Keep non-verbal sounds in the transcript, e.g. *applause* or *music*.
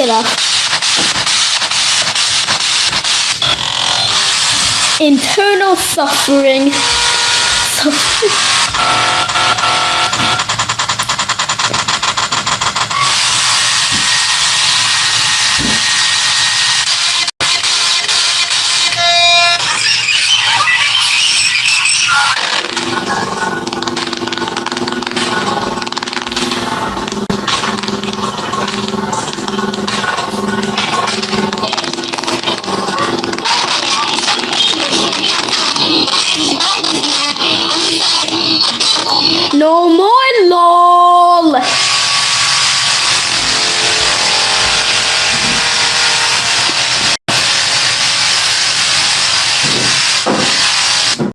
enough. Internal suffering. Suffering. *laughs* No